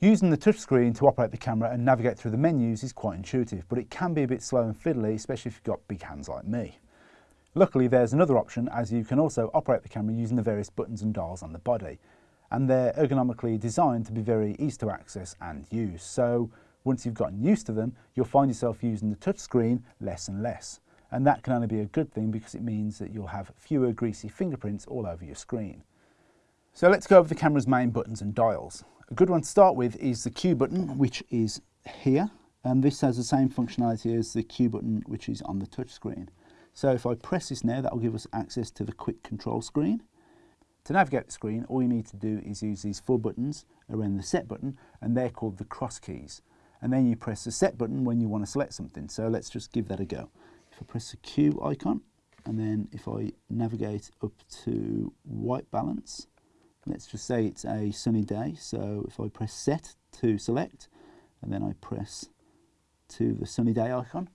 Using the touchscreen to operate the camera and navigate through the menus is quite intuitive, but it can be a bit slow and fiddly, especially if you've got big hands like me. Luckily, there's another option as you can also operate the camera using the various buttons and dials on the body. And they're ergonomically designed to be very easy to access and use. So once you've gotten used to them, you'll find yourself using the touchscreen less and less. And that can only be a good thing because it means that you'll have fewer greasy fingerprints all over your screen. So let's go over the camera's main buttons and dials. A good one to start with is the Q button, which is here. And this has the same functionality as the Q button, which is on the touch screen. So if I press this now, that will give us access to the quick control screen. To navigate the screen, all you need to do is use these four buttons around the set button, and they're called the cross keys. And then you press the set button when you want to select something. So let's just give that a go. If I press the Q icon, and then if I navigate up to white balance, Let's just say it's a sunny day. So if I press set to select, and then I press to the sunny day icon,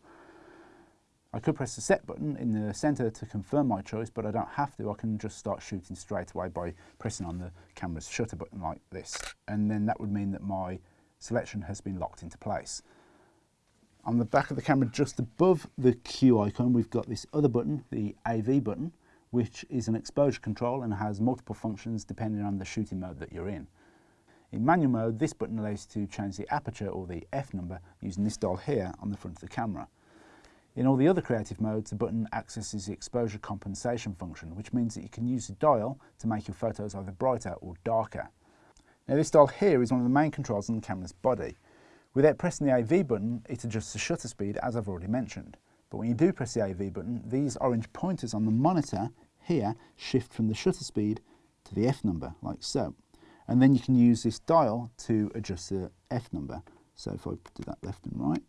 I could press the set button in the center to confirm my choice, but I don't have to. I can just start shooting straight away by pressing on the camera's shutter button like this. And then that would mean that my selection has been locked into place. On the back of the camera, just above the Q icon, we've got this other button, the AV button, which is an exposure control and has multiple functions depending on the shooting mode that you're in. In manual mode, this button allows you to change the aperture or the F number using this dial here on the front of the camera. In all the other creative modes, the button accesses the exposure compensation function, which means that you can use the dial to make your photos either brighter or darker. Now this dial here is one of the main controls on the camera's body. Without pressing the AV button, it adjusts the shutter speed as I've already mentioned. But when you do press the AV button, these orange pointers on the monitor here shift from the shutter speed to the F number, like so. And then you can use this dial to adjust the F number. So if I do that left and right,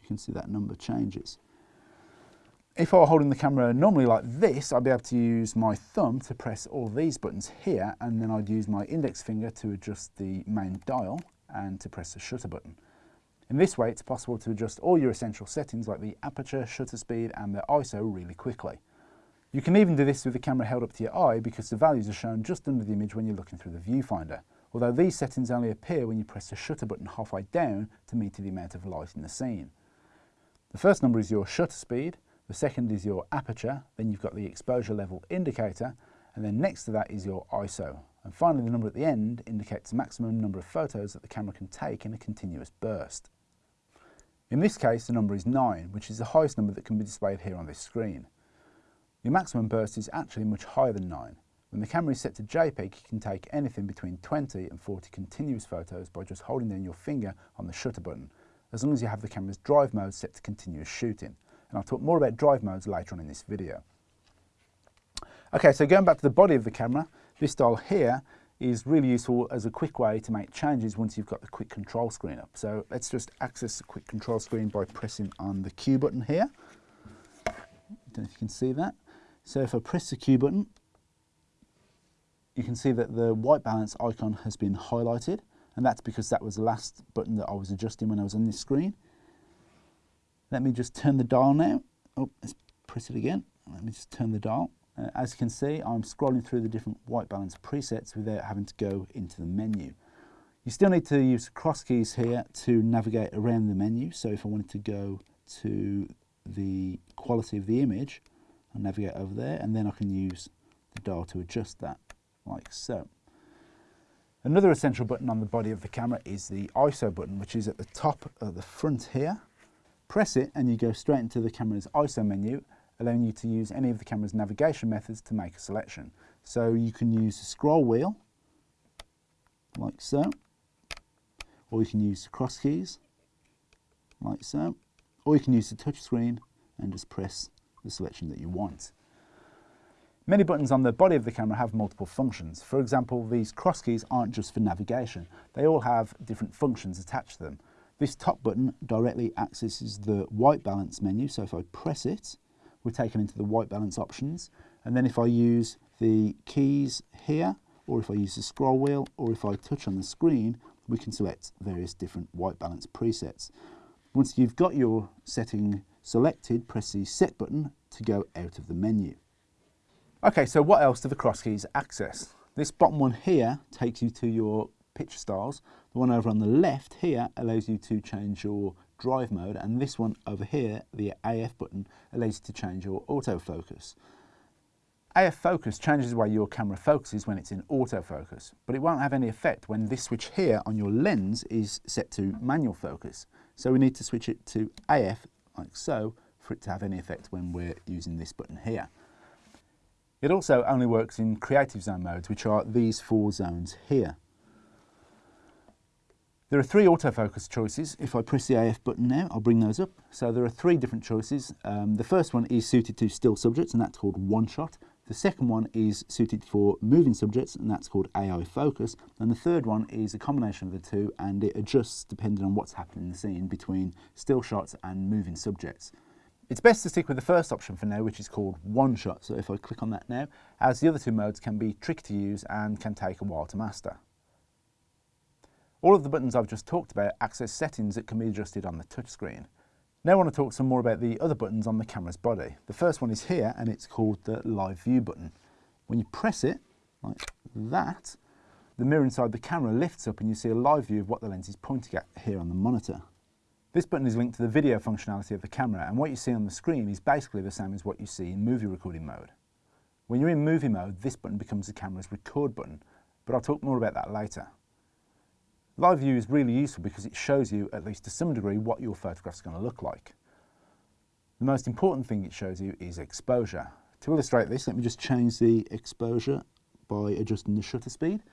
you can see that number changes. If I were holding the camera normally like this, I'd be able to use my thumb to press all these buttons here, and then I'd use my index finger to adjust the main dial and to press the shutter button. In this way, it's possible to adjust all your essential settings like the aperture, shutter speed, and the ISO really quickly. You can even do this with the camera held up to your eye because the values are shown just under the image when you're looking through the viewfinder, although these settings only appear when you press the shutter button halfway down to meter the amount of light in the scene. The first number is your shutter speed, the second is your aperture, then you've got the exposure level indicator, and then next to that is your ISO. And finally the number at the end indicates the maximum number of photos that the camera can take in a continuous burst. In this case the number is 9, which is the highest number that can be displayed here on this screen. Your maximum burst is actually much higher than 9. When the camera is set to JPEG, you can take anything between 20 and 40 continuous photos by just holding down your finger on the shutter button, as long as you have the camera's drive mode set to continuous shooting. And I'll talk more about drive modes later on in this video. Okay, so going back to the body of the camera, this dial here is really useful as a quick way to make changes once you've got the quick control screen up. So let's just access the quick control screen by pressing on the Q button here. I don't know if you can see that. So if I press the Q button, you can see that the white balance icon has been highlighted and that's because that was the last button that I was adjusting when I was on this screen. Let me just turn the dial now. Oh, let's press it again. Let me just turn the dial. Uh, as you can see, I'm scrolling through the different white balance presets without having to go into the menu. You still need to use cross keys here to navigate around the menu. So if I wanted to go to the quality of the image, I'll navigate over there and then I can use the dial to adjust that like so. Another essential button on the body of the camera is the ISO button which is at the top of the front here. Press it and you go straight into the camera's ISO menu allowing you to use any of the camera's navigation methods to make a selection. So you can use the scroll wheel like so or you can use the cross keys like so or you can use the touch screen and just press the selection that you want. Many buttons on the body of the camera have multiple functions. For example, these cross keys aren't just for navigation. They all have different functions attached to them. This top button directly accesses the white balance menu, so if I press it, we're taken into the white balance options. And then if I use the keys here, or if I use the scroll wheel, or if I touch on the screen, we can select various different white balance presets. Once you've got your setting selected, press the Set button to go out of the menu. Okay, so what else do the cross keys access? This bottom one here takes you to your picture styles, The one over on the left here allows you to change your drive mode and this one over here, the AF button, allows you to change your autofocus. AF focus changes the way your camera focuses when it's in autofocus, but it won't have any effect when this switch here on your lens is set to manual focus. So we need to switch it to AF, like so, for it to have any effect when we're using this button here. It also only works in creative zone modes, which are these four zones here. There are three autofocus choices. If I press the AF button now, I'll bring those up. So there are three different choices. Um, the first one is suited to still subjects, and that's called one shot. The second one is suited for moving subjects, and that's called AI focus. And the third one is a combination of the two, and it adjusts depending on what's happening in the scene between still shots and moving subjects. It's best to stick with the first option for now, which is called one shot. So if I click on that now, as the other two modes can be tricky to use and can take a while to master. All of the buttons I've just talked about access settings that can be adjusted on the touchscreen. Now I want to talk some more about the other buttons on the camera's body. The first one is here and it's called the live view button. When you press it, like that, the mirror inside the camera lifts up and you see a live view of what the lens is pointing at here on the monitor. This button is linked to the video functionality of the camera and what you see on the screen is basically the same as what you see in movie recording mode. When you're in movie mode, this button becomes the camera's record button, but I'll talk more about that later. Live view is really useful because it shows you, at least to some degree, what your photograph is going to look like. The most important thing it shows you is exposure. To illustrate this, let me just change the exposure by adjusting the shutter speed.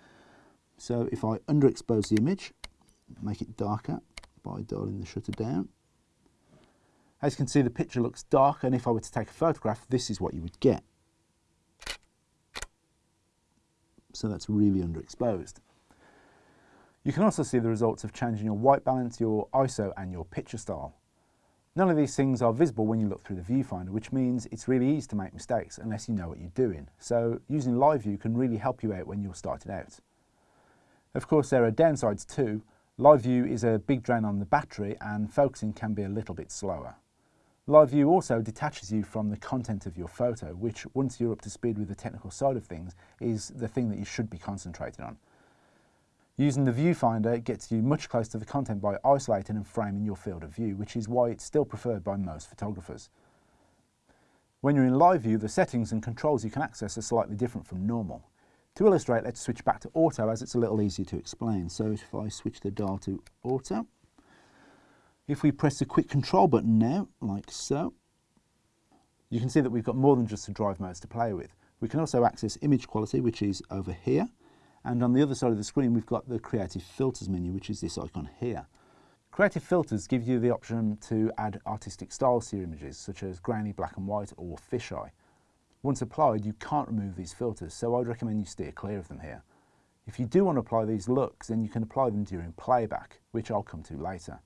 So if I underexpose the image, make it darker by dialing the shutter down. As you can see, the picture looks dark, and if I were to take a photograph, this is what you would get. So that's really underexposed. You can also see the results of changing your white balance, your ISO and your picture style. None of these things are visible when you look through the viewfinder, which means it's really easy to make mistakes unless you know what you're doing. So using live view can really help you out when you're starting out. Of course, there are downsides too. Live view is a big drain on the battery and focusing can be a little bit slower. Live view also detaches you from the content of your photo, which once you're up to speed with the technical side of things, is the thing that you should be concentrating on. Using the viewfinder it gets you much closer to the content by isolating and framing your field of view, which is why it's still preferred by most photographers. When you're in live view, the settings and controls you can access are slightly different from normal. To illustrate, let's switch back to auto as it's a little easier to explain. So if I switch the dial to auto, if we press the quick control button now, like so, you can see that we've got more than just the drive modes to play with. We can also access image quality, which is over here, and on the other side of the screen, we've got the Creative Filters menu, which is this icon here. Creative Filters give you the option to add artistic styles to your images, such as grainy black and white or fisheye. Once applied, you can't remove these filters, so I'd recommend you steer clear of them here. If you do want to apply these looks, then you can apply them during playback, which I'll come to later.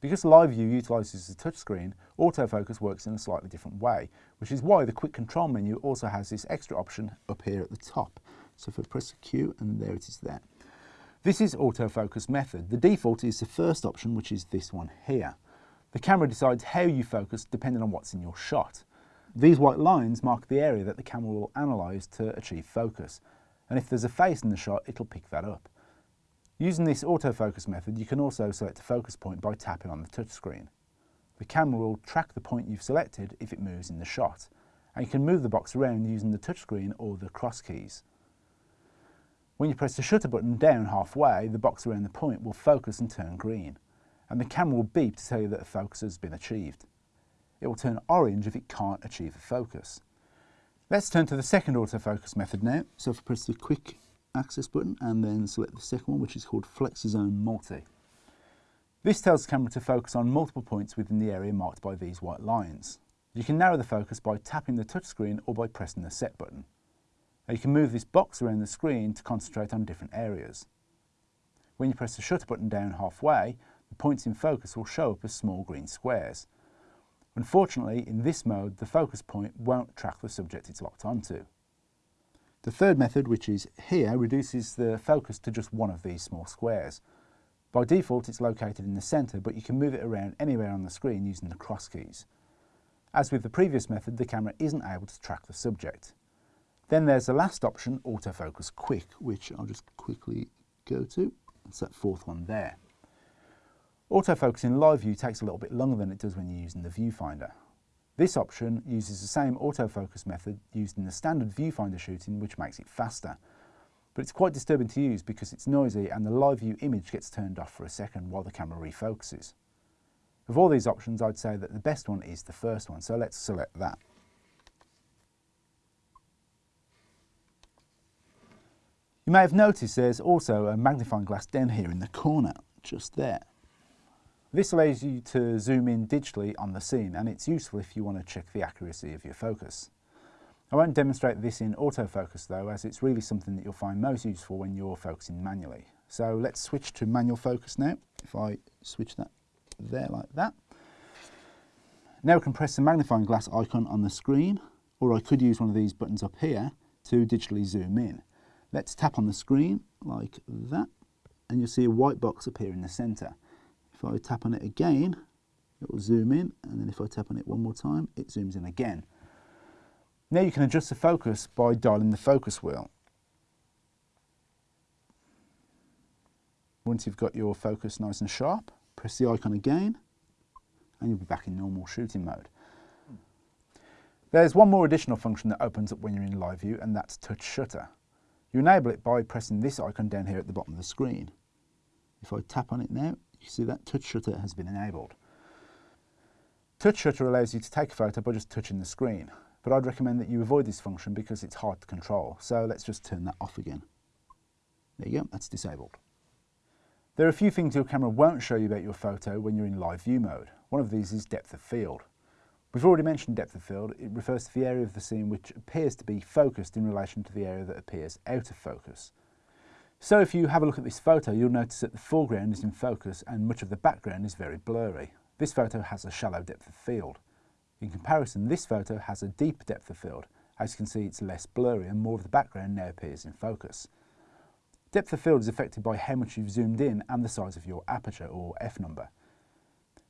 Because Live View utilises the touchscreen, autofocus works in a slightly different way, which is why the quick control menu also has this extra option up here at the top. So if I press Q and there it is there. This is autofocus method. The default is the first option, which is this one here. The camera decides how you focus depending on what's in your shot. These white lines mark the area that the camera will analyse to achieve focus. And if there's a face in the shot, it'll pick that up. Using this autofocus method, you can also select a focus point by tapping on the touchscreen. The camera will track the point you've selected if it moves in the shot, and you can move the box around using the touchscreen or the cross keys. When you press the shutter button down halfway, the box around the point will focus and turn green, and the camera will beep to tell you that the focus has been achieved. It will turn orange if it can't achieve a focus. Let's turn to the second autofocus method now. So if I press the quick access button and then select the second one, which is called FlexiZone Multi. This tells the camera to focus on multiple points within the area marked by these white lines. You can narrow the focus by tapping the touchscreen or by pressing the set button. Now you can move this box around the screen to concentrate on different areas. When you press the shutter button down halfway, the points in focus will show up as small green squares. Unfortunately, in this mode, the focus point won't track the subject it's locked onto. The third method, which is here, reduces the focus to just one of these small squares. By default, it's located in the centre, but you can move it around anywhere on the screen using the cross keys. As with the previous method, the camera isn't able to track the subject. Then there's the last option, autofocus quick, which I'll just quickly go to. It's that fourth one there. Autofocus in live view takes a little bit longer than it does when you're using the viewfinder. This option uses the same autofocus method used in the standard viewfinder shooting which makes it faster. But it's quite disturbing to use because it's noisy and the live view image gets turned off for a second while the camera refocuses. Of all these options I'd say that the best one is the first one so let's select that. You may have noticed there's also a magnifying glass down here in the corner, just there. This allows you to zoom in digitally on the scene and it's useful if you want to check the accuracy of your focus. I won't demonstrate this in autofocus though as it's really something that you'll find most useful when you're focusing manually. So let's switch to manual focus now. If I switch that there like that. Now I can press the magnifying glass icon on the screen or I could use one of these buttons up here to digitally zoom in. Let's tap on the screen like that and you'll see a white box appear in the centre. If I tap on it again, it will zoom in, and then if I tap on it one more time, it zooms in again. Now you can adjust the focus by dialing the focus wheel. Once you've got your focus nice and sharp, press the icon again, and you'll be back in normal shooting mode. There's one more additional function that opens up when you're in live view, and that's touch shutter. You enable it by pressing this icon down here at the bottom of the screen. If I tap on it now, you see that touch shutter has been enabled. Touch shutter allows you to take a photo by just touching the screen, but I'd recommend that you avoid this function because it's hard to control. So let's just turn that off again. There you go, that's disabled. There are a few things your camera won't show you about your photo when you're in live view mode. One of these is depth of field. We've already mentioned depth of field. It refers to the area of the scene which appears to be focused in relation to the area that appears out of focus. So if you have a look at this photo, you'll notice that the foreground is in focus and much of the background is very blurry. This photo has a shallow depth of field. In comparison, this photo has a deep depth of field. As you can see, it's less blurry and more of the background now appears in focus. Depth of field is affected by how much you've zoomed in and the size of your aperture or f-number.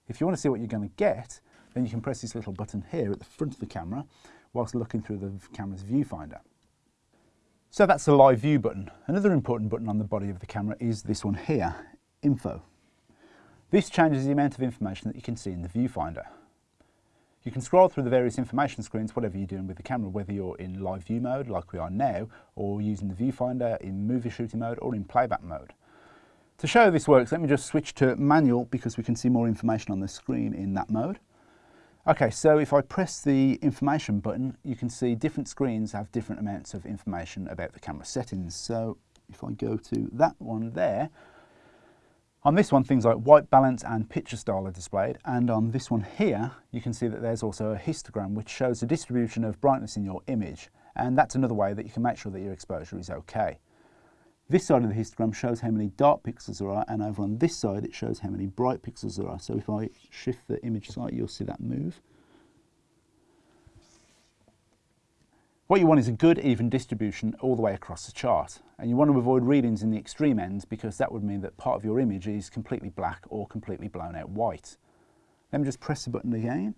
If you want to see what you're going to get, then you can press this little button here at the front of the camera whilst looking through the camera's viewfinder. So that's the live view button. Another important button on the body of the camera is this one here, info. This changes the amount of information that you can see in the viewfinder. You can scroll through the various information screens, whatever you're doing with the camera, whether you're in live view mode like we are now, or using the viewfinder in movie shooting mode or in playback mode. To show how this works, let me just switch to manual because we can see more information on the screen in that mode. Okay, so if I press the information button, you can see different screens have different amounts of information about the camera settings. So if I go to that one there, on this one, things like white balance and picture style are displayed. And on this one here, you can see that there's also a histogram, which shows the distribution of brightness in your image. And that's another way that you can make sure that your exposure is okay. This side of the histogram shows how many dark pixels there are, and over on this side it shows how many bright pixels there are. So if I shift the image slightly, you'll see that move. What you want is a good even distribution all the way across the chart. And you want to avoid readings in the extreme ends because that would mean that part of your image is completely black or completely blown out white. Let me just press the button again.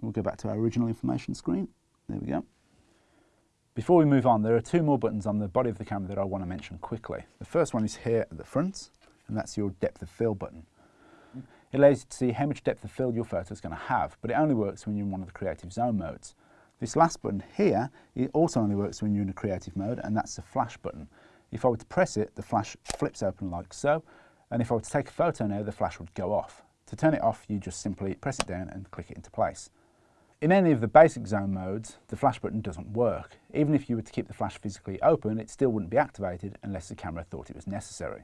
We'll go back to our original information screen. There we go. Before we move on, there are two more buttons on the body of the camera that I want to mention quickly. The first one is here at the front, and that's your depth of field button. It allows you to see how much depth of field your photo is going to have, but it only works when you're in one of the creative zone modes. This last button here, it also only works when you're in a creative mode, and that's the flash button. If I were to press it, the flash flips open like so, and if I were to take a photo now, the flash would go off. To turn it off, you just simply press it down and click it into place. In any of the basic zone modes, the flash button doesn't work. Even if you were to keep the flash physically open, it still wouldn't be activated unless the camera thought it was necessary.